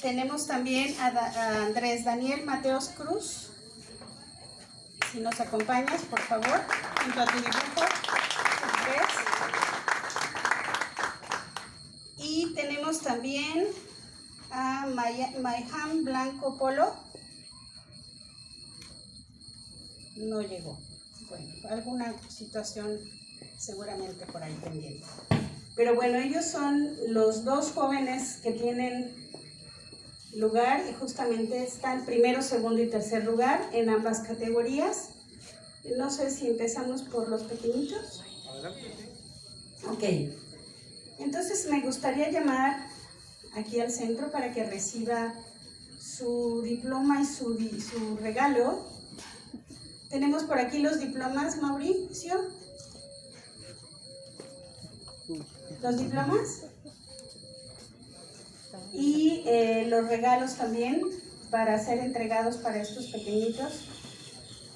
tenemos también a, Andrés Daniel Mateos Cruz. Si nos acompañas, por favor, junto a tu dibujo. Andrés. Y tenemos también a Maya- Mayham Blanco Polo. No llegó. Bueno, alguna situación seguramente por ahí pendiente. Pero bueno, ellos son los dos jóvenes que tienen lugar y justamente están primero, segundo y tercer lugar en ambas categorías. No sé si empezamos por los pequeñitos. Ok. Entonces me gustaría llamar aquí al centro para que reciba su diploma y su, su regalo. Tenemos por aquí los diplomas, Mauricio. ¿Los diplomas? Eh, los regalos también para ser entregados para estos pequeñitos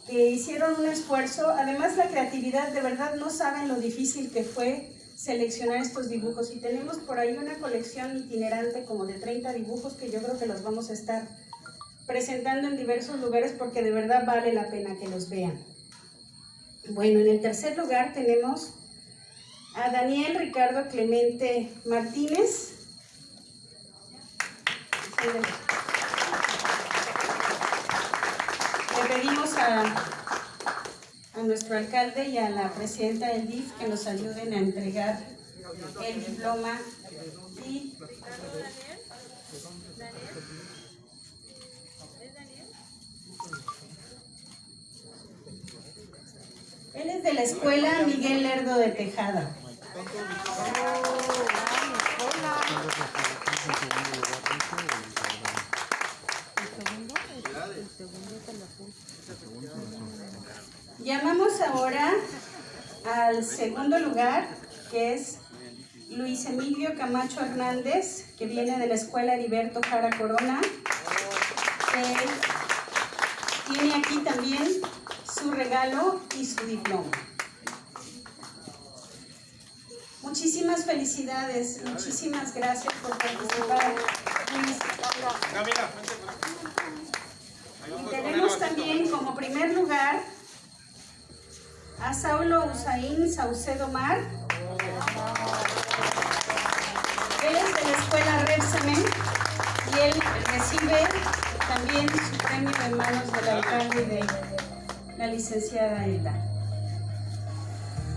que hicieron un esfuerzo. Además, la creatividad, de verdad no saben lo difícil que fue seleccionar estos dibujos. Y tenemos por ahí una colección itinerante como de 30 dibujos que yo creo que los vamos a estar presentando en diversos lugares porque de verdad vale la pena que los vean. Bueno, en el tercer lugar tenemos a Daniel Ricardo Clemente Martínez. Le pedimos a, nuestro alcalde y a la presidenta del DIF que nos ayuden a entregar el diploma y él es de la escuela Miguel Lerdo de Tejada. Llamamos ahora al segundo lugar, que es Luis Emilio Camacho Hernández, que viene de la escuela Heriberto Jara Corona. Él tiene aquí también su regalo y su diploma. Muchísimas felicidades, muchísimas gracias por participar. Y tenemos también como primer lugar a Saulo Usaín Saucedo Mar. Él es de la escuela Repsamen y él recibe también su premio en manos del alcalde de la licenciada Eda.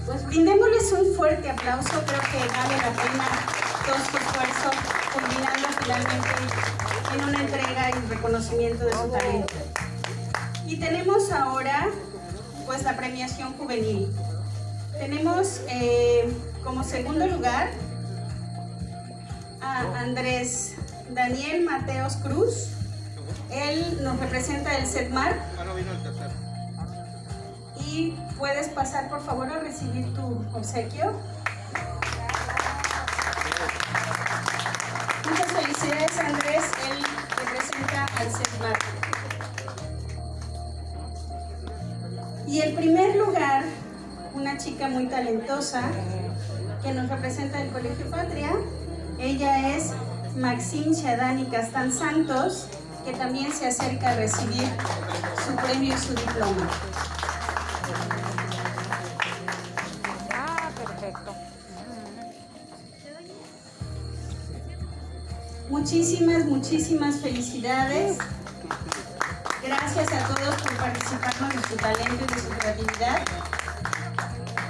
Pues brindémosles un fuerte aplauso, creo que vale la pena todo su esfuerzo, culminando finalmente en una entrega y reconocimiento de su talento. Y tenemos ahora pues la premiación juvenil. Tenemos eh, como segundo lugar a Andrés Daniel Mateos Cruz. Él nos representa el SEDMAR. Puedes pasar por favor a recibir tu obsequio. Muchas felicidades Andrés, él representa al SEDMAR. Y el primer lugar, una chica muy talentosa que nos representa el Colegio Patria. Ella es Maxine Shadani Castán Santos, que también se acerca a recibir su premio y su diploma. Ah, perfecto. Muchísimas, muchísimas felicidades. Gracias a todos por participarnos de su talento y de su creatividad.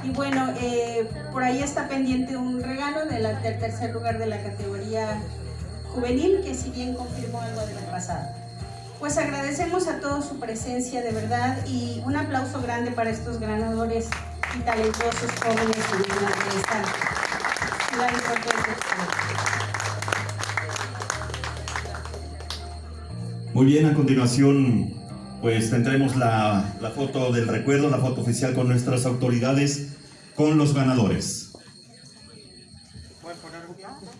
Y bueno, eh, por ahí está pendiente un regalo del tercer lugar de la categoría juvenil, que si bien confirmó algo del pasado. Pues agradecemos a todos su presencia de verdad y un aplauso grande para estos ganadores y talentosos jóvenes de esta ciudad. Muy bien, a continuación pues tendremos la foto del recuerdo, la foto oficial con nuestras autoridades, con los ganadores.